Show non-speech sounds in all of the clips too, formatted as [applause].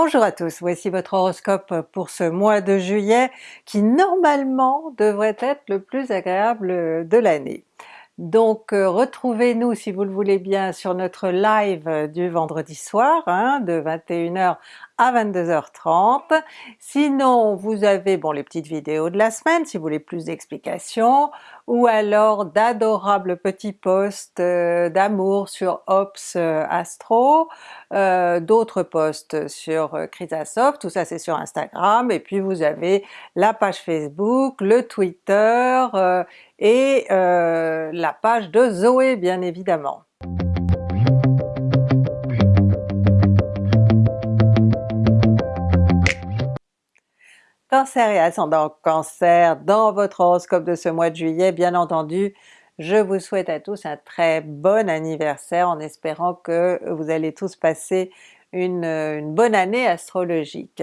Bonjour à tous, voici votre horoscope pour ce mois de juillet qui normalement devrait être le plus agréable de l'année. Donc euh, retrouvez-nous si vous le voulez bien sur notre live du vendredi soir hein, de 21h à 22h30. Sinon vous avez bon les petites vidéos de la semaine si vous voulez plus d'explications, ou alors d'adorables petits posts euh, d'amour sur Ops euh, Astro, d'autres posts sur Chrysasoft, tout ça c'est sur Instagram, et puis vous avez la page Facebook, le Twitter et la page de Zoé bien évidemment. Cancer et ascendant Cancer, dans votre horoscope de ce mois de juillet, bien entendu, je vous souhaite à tous un très bon anniversaire en espérant que vous allez tous passer une, bonne année astrologique.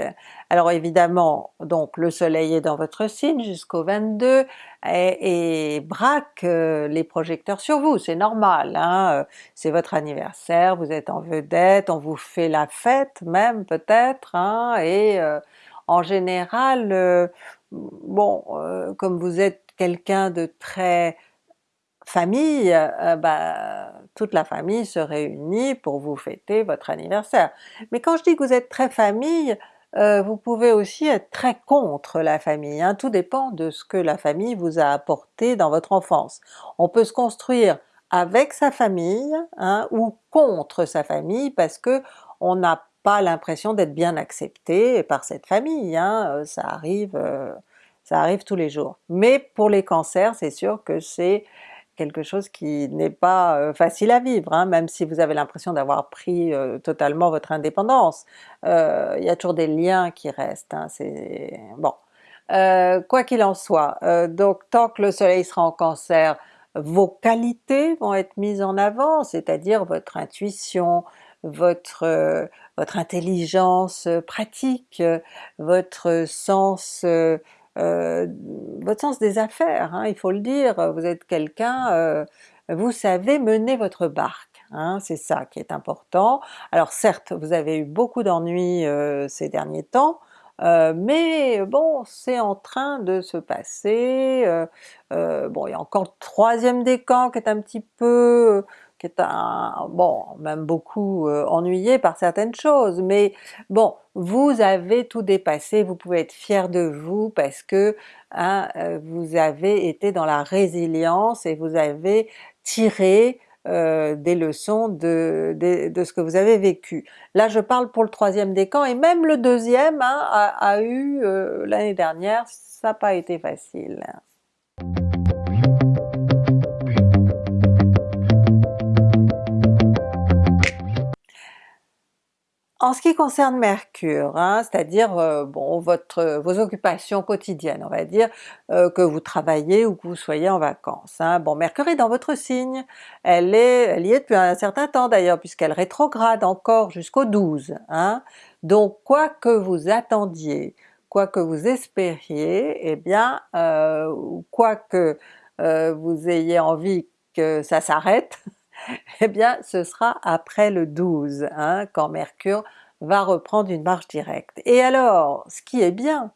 Alors évidemment, donc le soleil est dans votre signe jusqu'au 22 et, braque euh, les projecteurs sur vous, c'est normal, hein? Euh, c'est votre anniversaire, vous êtes en vedette, on vous fait la fête même peut-être, hein? et euh, en général, euh, bon, euh, comme vous êtes quelqu'un de très famille, euh, bah, toute la famille se réunit pour vous fêter votre anniversaire. Mais quand je dis que vous êtes très famille, vous pouvez aussi être très contre la famille, hein. tout dépend de ce que la famille vous a apporté dans votre enfance. On peut se construire avec sa famille hein, ou contre sa famille parce que on n'a pas l'impression d'être bien accepté par cette famille, hein, euh, ça arrive euh, ça arrive tous les jours. Mais pour les cancers, c'est sûr que c'est quelque chose qui n'est pas euh, facile à vivre, hein, même si vous avez l'impression d'avoir pris totalement votre indépendance. Il y a toujours des liens qui restent, hein, c'est... bon. quoi qu'il en soit, donc tant que le soleil sera en cancer, vos qualités vont être mises en avant, c'est-à-dire votre intuition, votre, euh, votre intelligence euh, pratique, votre sens euh, votre sens des affaires, hein, il faut le dire, vous êtes quelqu'un, vous savez mener votre barque, hein, c'est ça qui est important. Alors certes, vous avez eu beaucoup d'ennuis ces derniers temps, mais bon, c'est en train de se passer, bon il y a encore le troisième décan qui est un petit peu qui un, bon, même beaucoup euh, ennuyé par certaines choses, mais bon, vous avez tout dépassé, vous pouvez être fier de vous parce que hein, euh, vous avez été dans la résilience et vous avez tiré euh, des leçons de, de, ce que vous avez vécu. Là je parle pour le troisième décan et même le deuxième hein, a, eu l'année dernière, ça n'a pas été facile. En ce qui concerne Mercure, hein, c'est-à-dire euh, bon, votre, vos occupations quotidiennes, on va dire, euh, que vous travaillez ou que vous soyez en vacances. Hein. Bon, Mercure est dans votre signe, elle, est, elle y est depuis un certain temps d'ailleurs, puisqu'elle rétrograde encore jusqu'au 12. Hein. Donc quoi que vous attendiez, quoi que vous espériez, eh bien, euh, quoi que vous ayez envie que ça s'arrête, [laughs] eh bien ce sera après le 12, hein, quand Mercure va reprendre une marche directe. Et alors, ce qui est bien,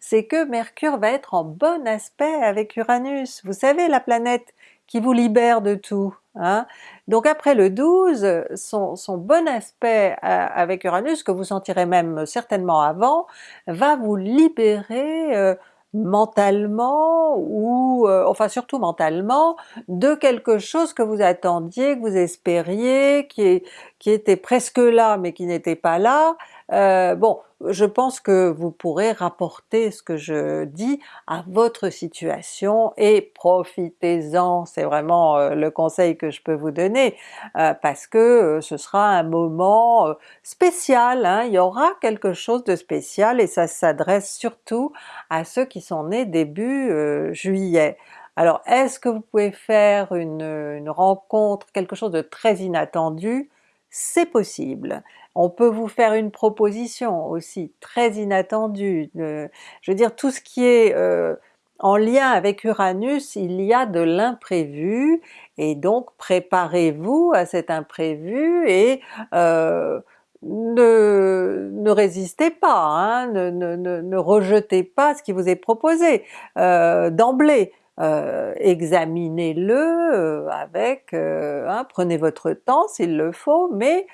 c'est que Mercure va être en bon aspect avec Uranus, vous savez la planète qui vous libère de tout. Hein. Donc après le 12, son, bon aspect euh, avec Uranus, que vous sentirez même certainement avant, va vous libérer euh, mentalement ou euh, enfin surtout mentalement de quelque chose que vous attendiez, que vous espériez, qui, qui était presque là mais qui n'était pas là. Euh, bon, je pense que vous pourrez rapporter ce que je dis à votre situation et profitez-en, c'est vraiment euh, le conseil que je peux vous donner, parce que ce sera un moment spécial, hein. il y aura quelque chose de spécial et ça s'adresse surtout à ceux qui sont nés début juillet. Alors est-ce que vous pouvez faire une rencontre, quelque chose de très inattendu? c'est possible. On peut vous faire une proposition aussi très inattendue, je veux dire tout ce qui est euh, en lien avec Uranus, il y a de l'imprévu. Et donc préparez-vous à cet imprévu et euh, ne, résistez pas, hein, ne, rejetez pas ce qui vous est proposé. Euh, d'emblée. Examinez-le avec, hein, prenez votre temps s'il le faut, mais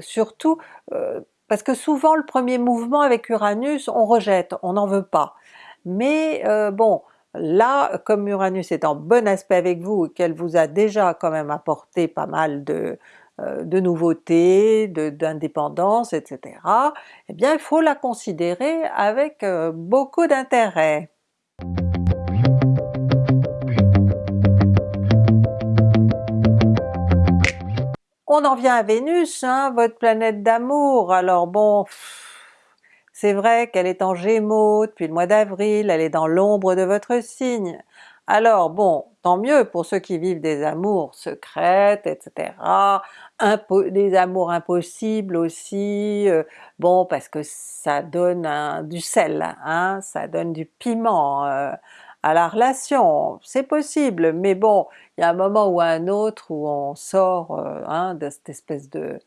surtout, parce que souvent le premier mouvement avec Uranus, on rejette, on n'en veut pas. Mais bon, là, comme Uranus est en bon aspect avec vous et qu'elle vous a déjà quand même apporté pas mal de, euh, de nouveautés, d'indépendance, etc., eh bien il faut la considérer avec euh, beaucoup d'intérêt. On en vient à Vénus, hein, votre planète d'amour, alors bon, c'est vrai qu'elle est en Gémeaux depuis le mois d'avril, elle est dans l'ombre de votre signe, alors bon, tant mieux pour ceux qui vivent des amours secrètes, etc., des amours impossibles aussi, euh, bon parce que ça donne du sel, hein, ça donne du piment euh, à la relation, c'est possible, mais bon, il y a un moment ou un autre où on sort euh, hein, de cette espèce de,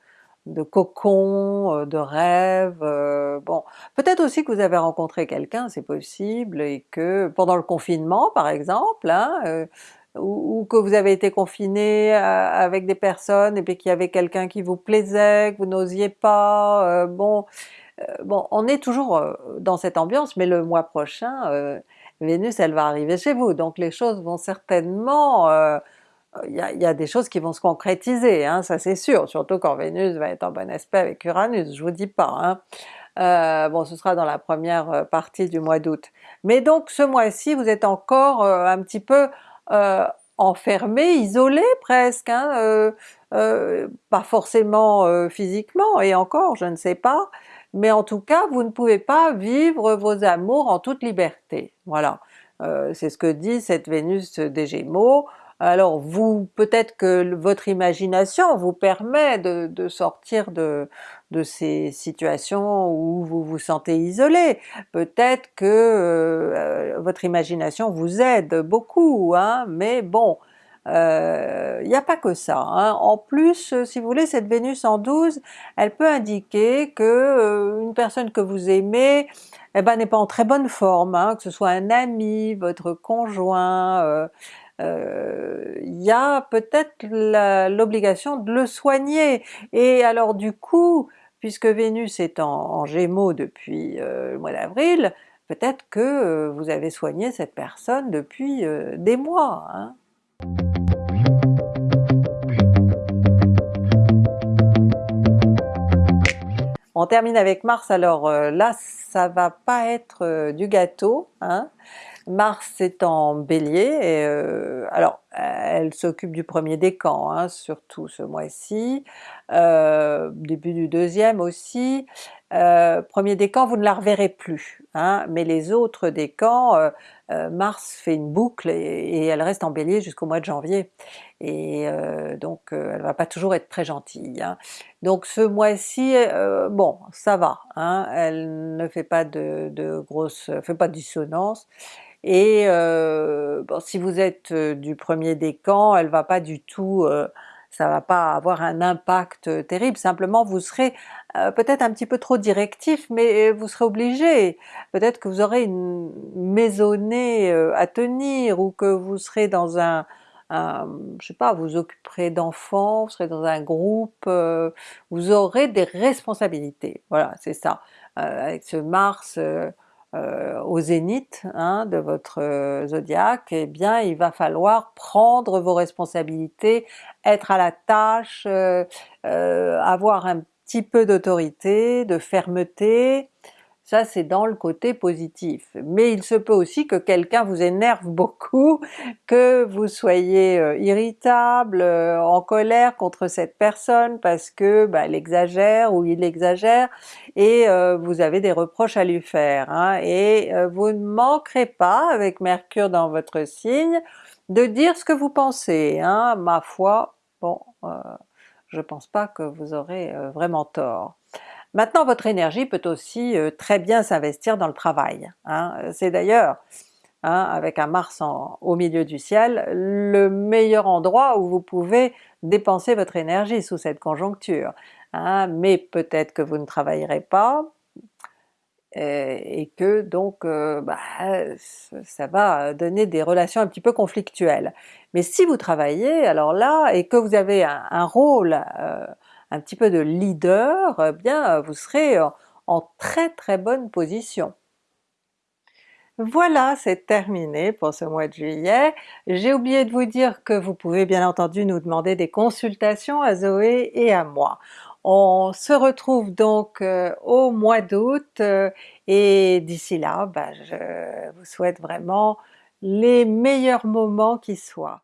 de cocon, euh, de rêve, euh, bon, peut-être aussi que vous avez rencontré quelqu'un, c'est possible, et que pendant le confinement par exemple, hein, ou, que vous avez été confiné avec des personnes et puis qu'il y avait quelqu'un qui vous plaisait, que vous n'osiez pas, bon, bon, on est toujours dans cette ambiance, mais le mois prochain, Vénus elle va arriver chez vous, donc les choses vont certainement il y, a, des choses qui vont se concrétiser, hein, ça c'est sûr, surtout quand Vénus va être en bon aspect avec Uranus, je vous dis pas. Hein. Euh, bon ce sera dans la première euh, partie du mois d'août. Mais donc ce mois-ci vous êtes encore euh, un petit peu enfermé, isolé presque, hein, pas forcément physiquement et encore je ne sais pas, mais en tout cas vous ne pouvez pas vivre vos amours en toute liberté, voilà. c'est ce que dit cette Vénus des Gémeaux, alors vous, peut-être que votre imagination vous permet de, sortir de, ces situations où vous vous sentez isolé, peut-être que euh, votre imagination vous aide beaucoup, hein, mais bon, il euh, n'y a pas que ça. Hein. En plus, si vous voulez, cette Vénus en 12, elle peut indiquer que euh, une personne que vous aimez eh ben, n'est pas en très bonne forme, hein, que ce soit un ami, votre conjoint, euh, il y a peut-être l'obligation de le soigner. Et alors du coup, puisque Vénus est en, Gémeaux depuis euh, le mois d'avril, peut-être que euh, vous avez soigné cette personne depuis des mois. Hein. On termine avec Mars, alors là ça va pas être du gâteau, hein. Mars est en Bélier, et euh, alors elle s'occupe du premier décan, hein, surtout ce mois-ci, euh, début du deuxième aussi. Euh, premier décan vous ne la reverrez plus, hein, mais les autres décans, Mars fait une boucle et, elle reste en Bélier jusqu'au mois de janvier, et donc elle va pas toujours être très gentille. Hein. Donc ce mois-ci, bon ça va, elle ne fait pas de, de grosses, fait pas de dissonance, et euh, bon, si vous êtes euh, du premier décan, elle va pas du tout, euh, ça va pas avoir un impact terrible, simplement vous serez peut-être un petit peu trop directif, mais vous serez obligé, peut-être que vous aurez une maisonnée à tenir, ou que vous serez dans un, un je sais pas, vous occuperez d'enfants, vous serez dans un groupe, vous aurez des responsabilités, voilà c'est ça. avec ce Mars euh, au zénith hein, de votre euh, zodiaque, eh bien il va falloir prendre vos responsabilités, être à la tâche, euh, avoir un petit peu d'autorité, de fermeté, ça c'est dans le côté positif. Mais il se peut aussi que quelqu'un vous énerve [laughs] beaucoup, que vous soyez euh, irritable, euh, en colère contre cette personne parce que bah, elle exagère ou il exagère et euh, vous avez des reproches à lui faire. Hein. et vous ne manquerez pas, avec Mercure dans votre signe, de dire ce que vous pensez. Hein. Ma foi, bon, je pense pas que vous aurez vraiment tort. Maintenant votre énergie peut aussi euh, très bien s'investir dans le travail. Hein. C'est d'ailleurs, hein, avec un Mars au milieu du ciel, le meilleur endroit où vous pouvez dépenser votre énergie sous cette conjoncture. hein, mais peut-être que vous ne travaillerez pas, et que donc bah, ça va donner des relations un petit peu conflictuelles. Mais si vous travaillez alors là, et que vous avez un, rôle un petit peu de leader, eh bien vous serez en très très bonne position. Voilà, c'est terminé pour ce mois de juillet. J'ai oublié de vous dire que vous pouvez bien entendu nous demander des consultations à Zoé et à moi. On se retrouve donc euh, au mois d'août euh, et d'ici là, bah, je vous souhaite vraiment les meilleurs moments qui soient.